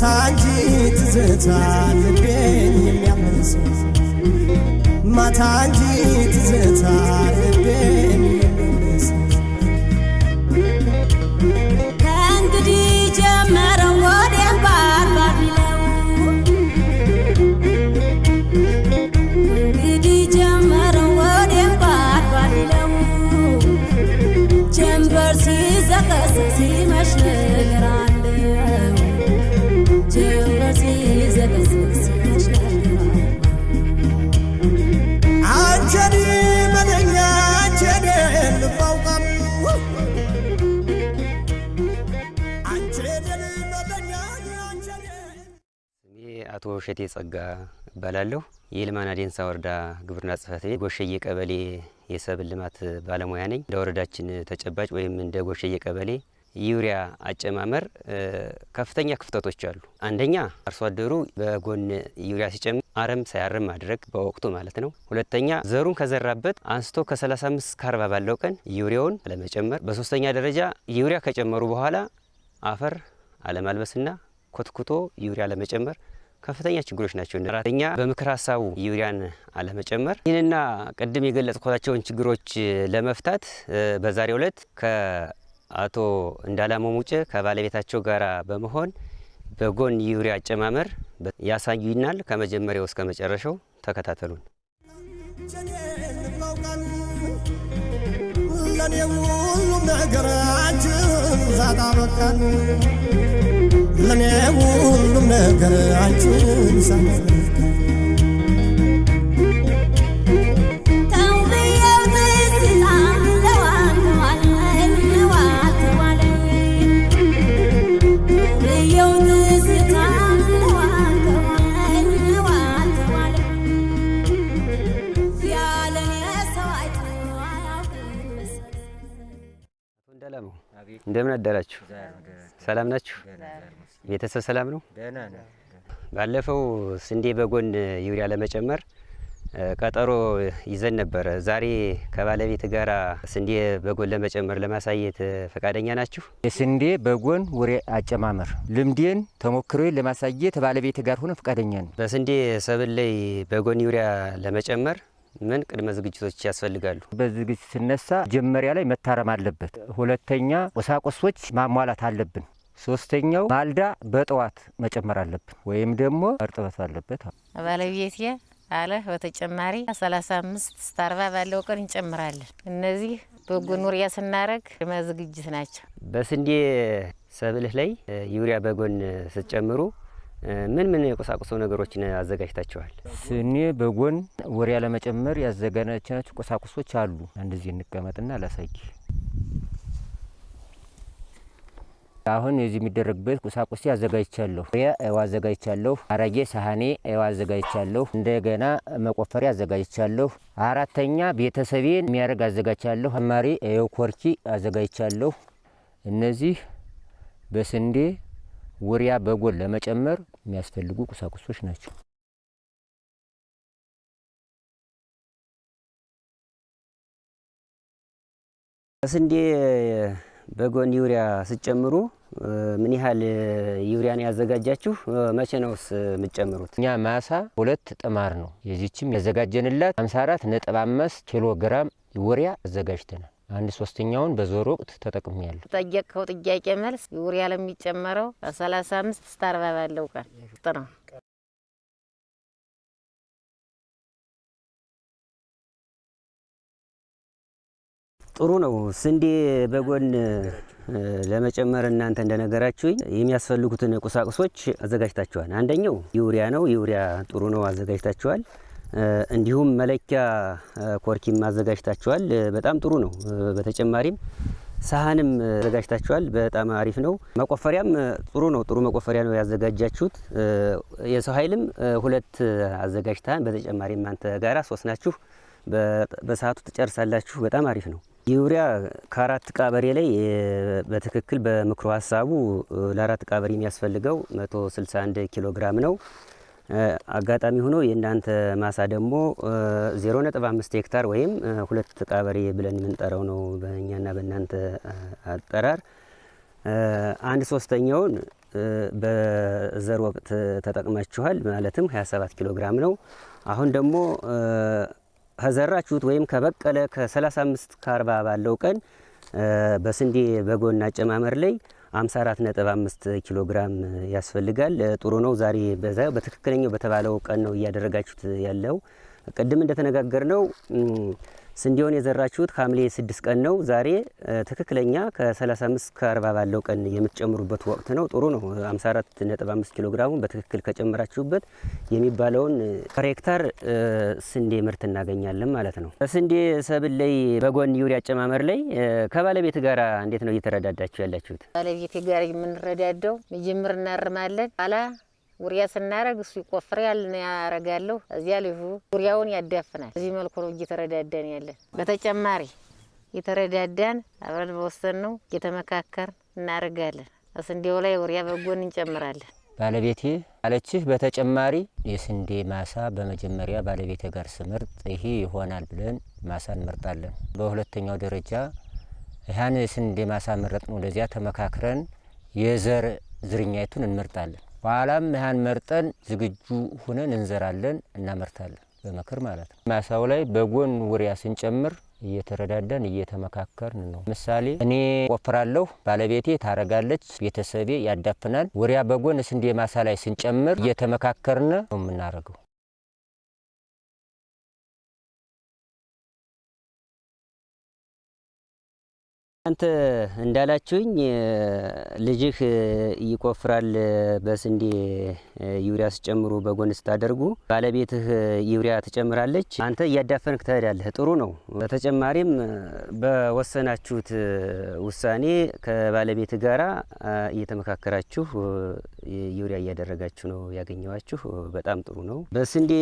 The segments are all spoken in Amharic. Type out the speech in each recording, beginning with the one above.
እንጂ ትዝታ ልቤን የሚያመልሰው ማታ እንጂ ትዝታ ልቤን አቶ እሸቴ ጸጋ እባላለሁ። የይልማና ዴንሳ ወረዳ ግብርና ጽሕፈት ቤት ጎሸዬ ቀበሌ የሰብል ልማት ባለሙያ ነኝ። እንደ ወረዳችን ተጨባጭ ወይም እንደ ጎሸዬ ቀበሌ ዩሪያ አጨማመር ከፍተኛ ክፍተቶች አሉ። አንደኛ አርሶ አደሩ በጎን ዩሪያ ሲጨምር አረም ሳያርም ማድረግ በወቅቱ ማለት ነው። ሁለተኛ ዘሩን ከዘራበት አንስቶ ከ35 እስከ 40 ባለው ቀን ዩሪያውን አለመጨመር። በሶስተኛ ደረጃ ዩሪያ ከጨመሩ በኋላ አፈር አለማልበስና ኮትኩቶ ዩሪያ አለመጨመር ከፍተኛ ችግሮች ናቸው። አራተኛ በምክር ሀሳቡ ዩሪያን አለመጨመር። ይህንና ቅድም የገለጽኳቸውን ችግሮች ለመፍታት እ በዛሬው ዕለት ከአቶ እንዳላማው ሙጬ ከባለቤታቸው ጋር በመሆን በጎን ዩሪያ አጨማመር ያሳዩናል። ከመጀመሪያው እስከ መጨረሻው ተከታተሉን። ለኔ ሁሉም ነገር አንቺን ሳጣ በቃን ለኔ ሁሉም ነገር አንቺን እንዳላማው እንደምን አደራችሁ? ሰላም ናችሁ? ቤተሰብ ሰላም ነው? ባለፈው ስንዴ በጎን ዩሪያ ለመጨመር ቀጠሮ ይዘን ነበረ። ዛሬ ከባለቤት ጋር ስንዴ በጎን ለመጨመር ለማሳየት ፈቃደኛ ናችሁ? የስንዴ በጎን ውሬ አጨማመር ልምዴን ተሞክሮዬን ለማሳየት ባለቤት ጋር ሆነ ፈቃደኛ ነው። በስንዴ ሰብል ላይ በጎን ዩሪያ ለመጨመር ምን ቅድመ ዝግጅቶች ያስፈልጋሉ? በዝግጅት ስነሳ መጀመሪያ ላይ መታረም አለበት። ሁለተኛ ቁሳቁሶች ማሟላት አለብን። ሶስተኛው ማልዳ በጠዋት መጨመር አለብን፣ ወይም ደግሞ እርጥበት አለበት። ባለቤቴ አለ በተጨማሪ ሰላሳ አምስት እስከ አርባ ባለው ቀን እንጨምራለን። እነዚህ በጎን ዩሪያ ስናደርግ ቅድመ ዝግጅት ናቸው። በስንዴ ሰብልህ ላይ ዩሪያ በጎን ስትጨምሩ ምን ምን የቁሳቁሶ ነገሮችን አዘጋጅታችኋል? ስኔ በጎን ውሪያ ለመጨመር ያዘጋጀናቸው ቁሳቁሶች አሉ። እንደዚህ እንቀመጥና ላሳይ። አሁን የዚህ የሚደረግበት ቁሳቁስ አዘጋጅቻለሁ። ያ ኤዋ አዘጋጅቻለሁ። አረጌ ሳህኔ ኤዋ አዘጋጅቻለሁ። እንደገና መቆፈሪያ አዘጋጅቻለሁ። አራተኛ ቤተሰቤን የሚያደርግ አዘጋጅቻለሁ። አማሪ ኮርኪ አዘጋጅቻለሁ። እነዚህ በስንዴ ውሪያ በጎን ለመጨመር የሚያስፈልጉ ቁሳቁሶች ናቸው። በስንዴ በጎን ዩሪያ ስትጨምሩ እ ምን ያህል ዩሪያን ያዘጋጃችሁ? መቼ ነውስ የምትጨምሩት? እኛ ማሳ ሁለት ጥማር ነው። የዚችም ያዘጋጀንላት 54 ነጥብ አምስት ኪሎ ግራም ውሪያ አዘጋጅተናል። አንድ ሶስተኛውን በዞር ወቅት ተጠቅሜያለሁ። ጠየቅከው ጥያቄ መልስ ዩሪያ ለሚጨመረው ሰላሳ አምስት እስከ አርባ ባለው ቀን ውስጥ ነው። ጥሩ ነው። ስንዴ በጎን ለመጨመር እናንተ እንደነገራችሁኝ የሚያስፈልጉትን ቁሳቁሶች አዘጋጅታችኋል። አንደኛው ዩሪያ ነው። ዩሪያ ጥሩ ነው፣ አዘጋጅታችኋል። እንዲሁም መለኪያ ኮርኪም አዘጋጅታችኋል። በጣም ጥሩ ነው። በተጨማሪም ሳህንም አዘጋጅታችኋል። በጣም አሪፍ ነው። መቆፈሪያም ጥሩ ነው። ጥሩ መቆፈሪያ ነው ያዘጋጃችሁት። የሰው ኃይልም ሁለት አዘጋጅተሃል። በተጨማሪም አንተ ጋራ ሶስት ናችሁ። በሰዓቱ ትጨርሳላችሁ። በጣም አሪፍ ነው። ዩሪያ ከአራት ቀበሬ ላይ በትክክል በምክሮ ሀሳቡ ለአራት ቀበሬ የሚያስፈልገው 161 ኪሎ ግራም ነው። አጋጣሚ ሆኖ የእናንተ ማሳ ደግሞ 0.5 ሄክታር ወይም ሁለት ቀበሬ ብለን የምንጠራው ነው በእኛና በእናንተ አጠራር። አንድ ሶስተኛውን በዘር ወቅት ተጠቅማችኋል። ማለትም 27 ኪሎ ግራም ነው። አሁን ደግሞ ከዘራችሁት ወይም ከበቀለ ከ35 ከ40 ባለው ቀን በስንዴ በጎን አጨማመር ላይ 54.5 ኪሎ ግራም ያስፈልጋል። ጥሩ ነው። ዛሬ በትክክለኛው በተባለው ቀን ነው እያደረጋችሁት ያለው። ቅድም እንደተነጋገር ነው ስንዴውን የዘራችሁት ሐምሌ 6 ቀን ነው። ዛሬ ትክክለኛ ከ35 ከ40 ባለው ቀን የምትጨምሩበት ወቅት ነው። ጥሩ ነው። 54.5 ኪሎ ግራሙን በትክክል ከጨመራችሁበት የሚባለውን ሄክታር ስንዴ ምርት እናገኛለን ማለት ነው። በስንዴ ሰብል ላይ በጎን ዩሪያ አጨማመር ላይ ከባለቤት ጋር እንዴት ነው እየተረዳዳችሁ ያላችሁት? ባለቤቴ ጋር የምንረዳደው መጀመር እናርማለን ኋላ ውሪያ ስናረግ እሱ ይቆፍራል፣ እኔ ያረጋለሁ። እዚያ ልጁ ውሪያውን ያዳፍናል። በዚህ መልኩ ነው እየተረዳዳን ያለን። በተጨማሪ እየተረዳዳን አብረን በወሰን ነው እየተመካከር እናደርጋለን። ስንዴው ላይ ውሪያ በጎን እንጨምራለን። ባለቤቴ አለችህ። በተጨማሪ የስንዴ ማሳ በመጀመሪያ ባለቤቴ ጋር ስመርጥ ይሄ ይሆናል ብለን ማሳ እንመርጣለን። በሁለተኛው ደረጃ ይህን የስንዴ ማሳ መረጥ ነው። ለዚያ ተመካክረን የዘር ዝርኛይቱን እንመርጣለን። በኋላም ያን መርጠን ዝግጁ ሁነን እንዘራለን፣ እናመርታለን። በምክር ማለት ነው። ማሳው ላይ በጎን ውሪያ ስንጨምር እየተረዳዳን እየተመካከርን ነው። ምሳሌ እኔ ቆፍራለሁ፣ ባለቤቴ ታረጋለች፣ ቤተሰቤ ያዳፍናል። ውሪያ በጎን ስንዴ ማሳ ላይ ስንጨምር እየተመካከርን ነው የምናደርገው። አንተ እንዳላችሁኝ ልጅህ ይቆፍራል። በስንዴ ዩሪያ ስጨምሩ በጎን ስታደርጉ ባለቤትህ ዩሪያ ትጨምራለች፣ አንተ እያዳፈንክ ትሄዳለህ። ጥሩ ነው። በተጨማሪም በወሰናችሁት ውሳኔ ከባለቤት ጋራ እየተመካከራችሁ ዩሪያ እያደረጋችሁ ነው ያገኘዋችሁ። በጣም ጥሩ ነው። በስንዴ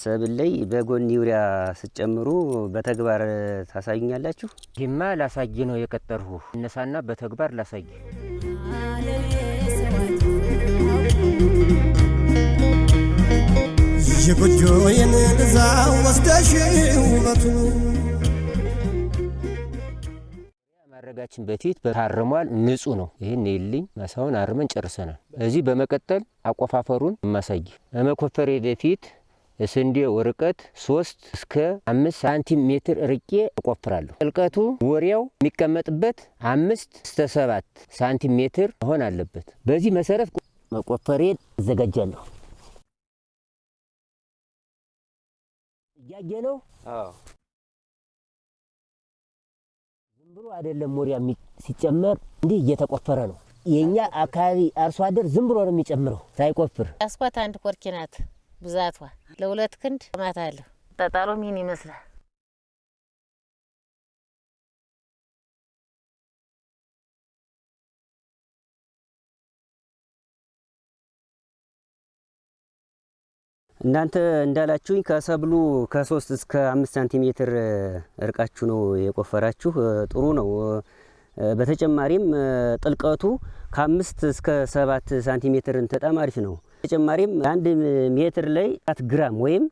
ሰብል ላይ በጎን ዩሪያ ስጨምሩ በተግባር ታሳዩኛላችሁ? ይህማ ላሳይ ነው የቀጠርሁ። እነሳና በተግባር ላሳይ። የጎጆዬን ልዛ ወስደሽ ውበቱ ማድረጋችን በፊት ታርሟል፣ ንጹህ ነው። ይህን ይልኝ ማሳውን አርመን ጨርሰናል። እዚህ በመቀጠል አቆፋፈሩን ማሳይ። በመኮፈሬ በፊት ስንዴው ርቀት ሶስት እስከ አምስት ሳንቲም ሜትር ርቄ እቆፍራለሁ። ጥልቀቱ ወሪያው የሚቀመጥበት አምስት እስከ ሰባት ሳንቲም ሜትር መሆን አለበት። በዚህ መሰረት መቆፈሬን አዘጋጃለሁ። እያየ ነው። ዝም ብሎ አይደለም ወሪያ ሲጨመር እንዲህ እየተቆፈረ ነው። የእኛ አካባቢ አርሶ አደር ዝም ብሎ ነው የሚጨምረው ሳይቆፍር። ያስኳት አንድ ኮርኪ ናት። ብዛቷ ለሁለት ክንድ ማት አለሁ። ጠጣሎ ምን ይመስላል? እናንተ እንዳላችሁኝ ከሰብሉ ከሶስት እስከ አምስት ሳንቲሜትር እርቃችሁ ነው የቆፈራችሁ። ጥሩ ነው። በተጨማሪም ጥልቀቱ ከአምስት እስከ ሰባት ሳንቲሜትር በጣም አሪፍ ነው። በተጨማሪም አንድ ሜትር ላይ አራት ግራም ወይም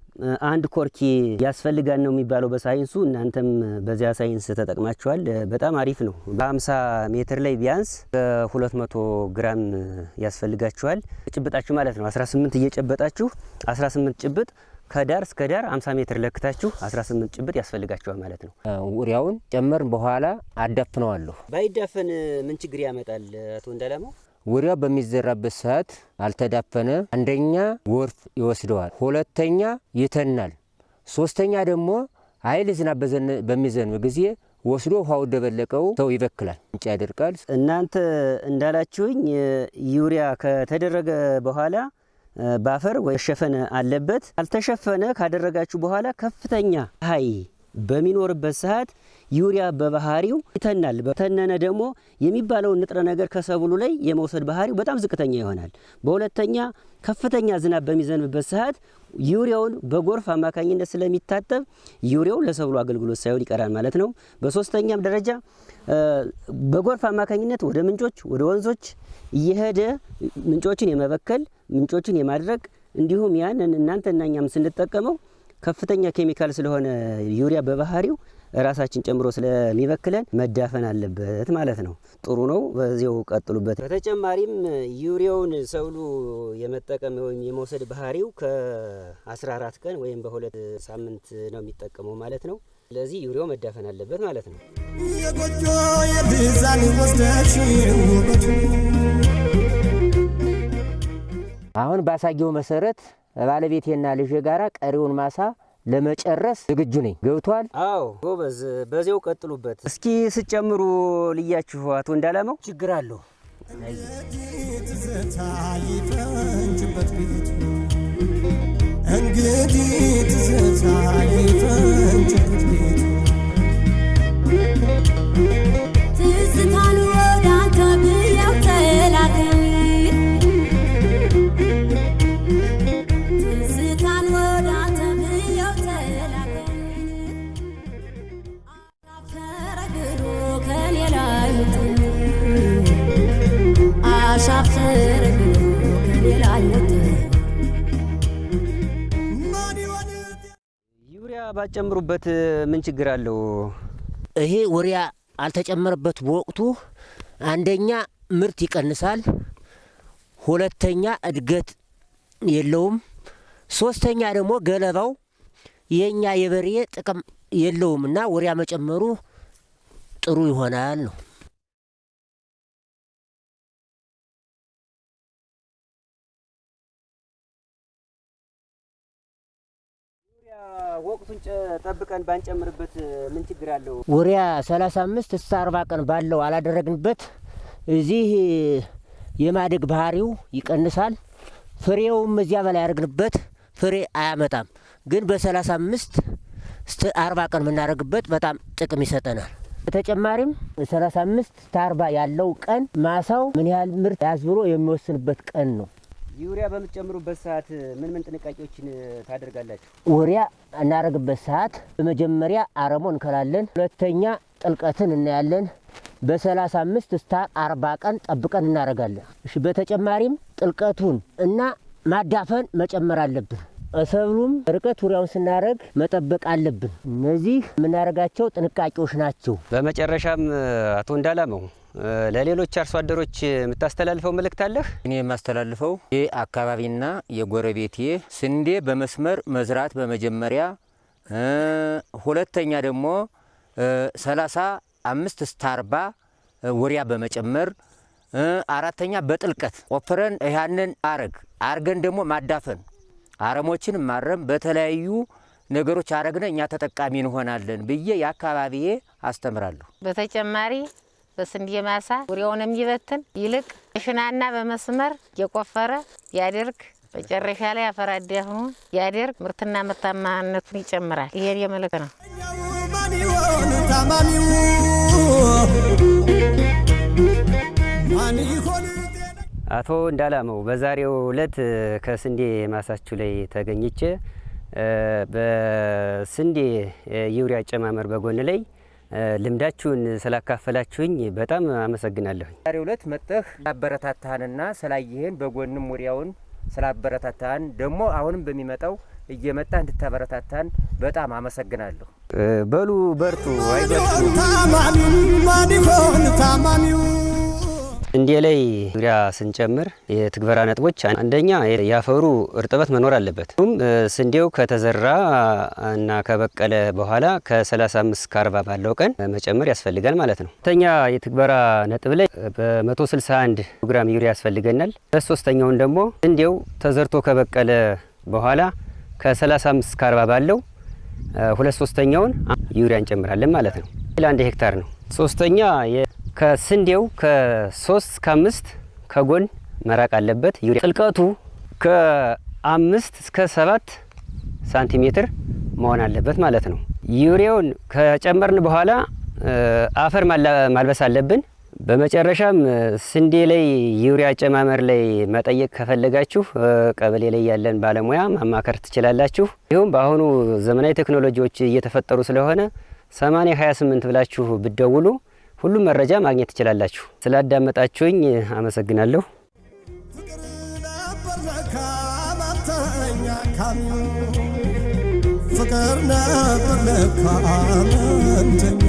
አንድ ኮርኪ ያስፈልጋል ነው የሚባለው በሳይንሱ። እናንተም በዚያ ሳይንስ ተጠቅማችኋል። በጣም አሪፍ ነው። በ50 ሜትር ላይ ቢያንስ በ200 ግራም ያስፈልጋችኋል። ጭብጣችሁ ማለት ነው 18 እየጨበጣችሁ 18 ጭብጥ ከዳር እስከ ዳር 50 ሜትር ለክታችሁ 18 ጭብጥ ያስፈልጋችኋል ማለት ነው። ውሪያውን ጨመርን በኋላ አዳፍነዋለሁ። ባይዳፈን ምን ችግር ያመጣል አቶ እንዳላማው? ውሪያው በሚዘራበት ሰዓት አልተዳፈነ፣ አንደኛ ጎርፍ ይወስደዋል፣ ሁለተኛ ይተናል፣ ሶስተኛ ደግሞ ኃይል ዝናብ በሚዘንብ ጊዜ ወስዶ ውሃው ደበለቀው ሰው ይበክላል፣ እንጭ ያደርቃል። እናንተ እንዳላችሁኝ ዩሪያ ከተደረገ በኋላ በአፈር መሸፈን አለበት። አልተሸፈነ ካደረጋችሁ በኋላ ከፍተኛ ፀሐይ በሚኖርበት ሰዓት ዩሪያ በባህሪው ይተናል። በተነነ ደግሞ የሚባለውን ንጥረ ነገር ከሰብሉ ላይ የመውሰድ ባህሪው በጣም ዝቅተኛ ይሆናል። በሁለተኛ ከፍተኛ ዝናብ በሚዘንብበት ሰዓት ዩሪያውን በጎርፍ አማካኝነት ስለሚታጠብ ዩሪያው ለሰብሉ አገልግሎት ሳይሆን ይቀራል ማለት ነው። በሶስተኛም ደረጃ በጎርፍ አማካኝነት ወደ ምንጮች፣ ወደ ወንዞች እየሄደ ምንጮችን የመበከል ምንጮችን የማድረቅ እንዲሁም ያንን እናንተና እኛም ስንጠቀመው ከፍተኛ ኬሚካል ስለሆነ ዩሪያ በባህሪው ራሳችን ጨምሮ ስለሚበክለን መዳፈን አለበት ማለት ነው። ጥሩ ነው። በዚያው ቀጥሉበት። በተጨማሪም ዩሪያውን ሰብሉ የመጠቀም ወይም የመውሰድ ባህሪው ከ14 ቀን ወይም በሁለት ሳምንት ነው የሚጠቀመው ማለት ነው። ስለዚህ ዩሪያው መዳፈን አለበት ማለት ነው። የጎጆ የብዛን ወስደሽ አሁን ባሳየው መሰረት ባለቤቴና ልጄ ጋራ ቀሪውን ማሳ ለመጨረስ ዝግጁ ነኝ። ገብቷል። አዎ ጎበዝ፣ በዚያው ቀጥሉበት። እስኪ ስጨምሩ ልያችሁ አቶ እንዳላመው ችግር እንግዲህ ትዝታ ይፈንጭበት ቤቱ ትዝታን ዩሪያ ባጨምሩበት ምን ችግር አለው? ይሄ ወሪያ አልተጨመረበት በወቅቱ አንደኛ ምርት ይቀንሳል፣ ሁለተኛ እድገት የለውም፣ ሶስተኛ ደግሞ ገለባው የእኛ የበሬ ጥቅም የለውም እና ወሪያ መጨመሩ ጥሩ ይሆናል ነው። ወቅቱን ጠብቀን ባንጨምርበት ምን ችግር አለው? ወሪያ 35 እስከ 40 ቀን ባለው አላደረግንበት እዚህ የማደግ ባህሪው ይቀንሳል። ፍሬውም እዚያ በላይ ያደርግንበት ፍሬ አያመጣም። ግን በ35 እስከ 40 ቀን የምናደርግበት በጣም ጥቅም ይሰጠናል። በተጨማሪም 35 እስከ 40 ያለው ቀን ማሳው ምን ያህል ምርት ያዝ ብሎ የሚወስንበት ቀን ነው። ዩሪያ በምትጨምሩበት ሰዓት ምን ምን ጥንቃቄዎችን ታደርጋላችሁ? ወሪያ እናደርግበት ሰዓት በመጀመሪያ አረሞ እንከላለን። ሁለተኛ ጥልቀትን እናያለን። በሰላሳ አምስት እስከ አርባ ቀን ጠብቀን እናደርጋለን። እሺ በተጨማሪም ጥልቀቱን እና ማዳፈን መጨመር አለብን። ሰብሉም ርቀት ዙሪያውን ስናደርግ መጠበቅ አለብን። እነዚህ የምናደርጋቸው ጥንቃቄዎች ናቸው። በመጨረሻም አቶ እንዳላመው ለሌሎች አርሶ አደሮች የምታስተላልፈው መልእክት አለህ? እኔ የማስተላልፈው ይህ አካባቢና የጎረቤቴ ስንዴ በመስመር መዝራት በመጀመሪያ ሁለተኛ ደግሞ ሰላሳ አምስት እስከ አርባ ወሪያ በመጨመር አራተኛ በጥልቀት ቆፍረን ያንን አረግ አርገን ደግሞ ማዳፈን አረሞችን ማረም በተለያዩ ነገሮች አረግነ እኛ ተጠቃሚ እንሆናለን ብዬ የአካባቢዬ አስተምራለሁ። በተጨማሪ በስንዴ ማሳ ዙሪያውን የሚበትን ይልቅ ሽናና በመስመር የቆፈረ ያደርግ መጨረሻ ላይ አፈር አዳፍኖ ያደርግ ምርትና ምርታማነቱን ይጨምራል። ይሄን የመልክ ነው። አቶ እንዳላመው በዛሬው ዕለት ከስንዴ ማሳችሁ ላይ ተገኝቼ በስንዴ ዩሪያ አጨማመር በጎን ላይ ልምዳችሁን ስላካፈላችሁኝ በጣም አመሰግናለሁኝ። ዛሬው ዕለት መጠህ ስላበረታታህንና ስላየህን በጎንም ወዲያውን ስላበረታታህን ደግሞ አሁንም በሚመጣው እየመጣ እንድታበረታታን በጣም አመሰግናለሁ። በሉ በርቱ፣ አይዟችሁ። ታማሚው ማን ይሆን ታማሚው ስንዴ ላይ ዩሪያ ስንጨምር የትግበራ ነጥቦች አንደኛ የአፈሩ እርጥበት መኖር አለበት። ስንዴው ከተዘራ እና ከበቀለ በኋላ ከ35 እስከ 40 ባለው ቀን መጨመር ያስፈልጋል ማለት ነው። ሁለተኛ የትግበራ ነጥብ ላይ በ161 ግራም ዩሪያ ያስፈልገናል። ሶስተኛውን ደግሞ ስንዴው ተዘርቶ ከበቀለ በኋላ ከ35 እስከ 40 ባለው ሁለት ሶስተኛውን ዩሪያ እንጨምራለን ማለት ነው። ለአንድ ሄክታር ነው። ሶስተኛ ከስንዴው ከሶስት እስከ አምስት ከጎን መራቅ አለበት። ዩሪያ ጥልቀቱ ከአምስት እስከ ሰባት ሳንቲሜትር መሆን አለበት ማለት ነው። ዩሪያውን ከጨመርን በኋላ አፈር ማልበስ አለብን። በመጨረሻም ስንዴ ላይ ዩሪያ አጨማመር ላይ መጠየቅ ከፈለጋችሁ ቀበሌ ላይ ያለን ባለሙያ ማማከር ትችላላችሁ። ይሁም በአሁኑ ዘመናዊ ቴክኖሎጂዎች እየተፈጠሩ ስለሆነ 80 28 ብላችሁ ብደውሉ ሁሉም መረጃ ማግኘት ትችላላችሁ። ስላዳመጣችሁኝ አመሰግናለሁ። ፍቅር ነበር ለካ ማተኛ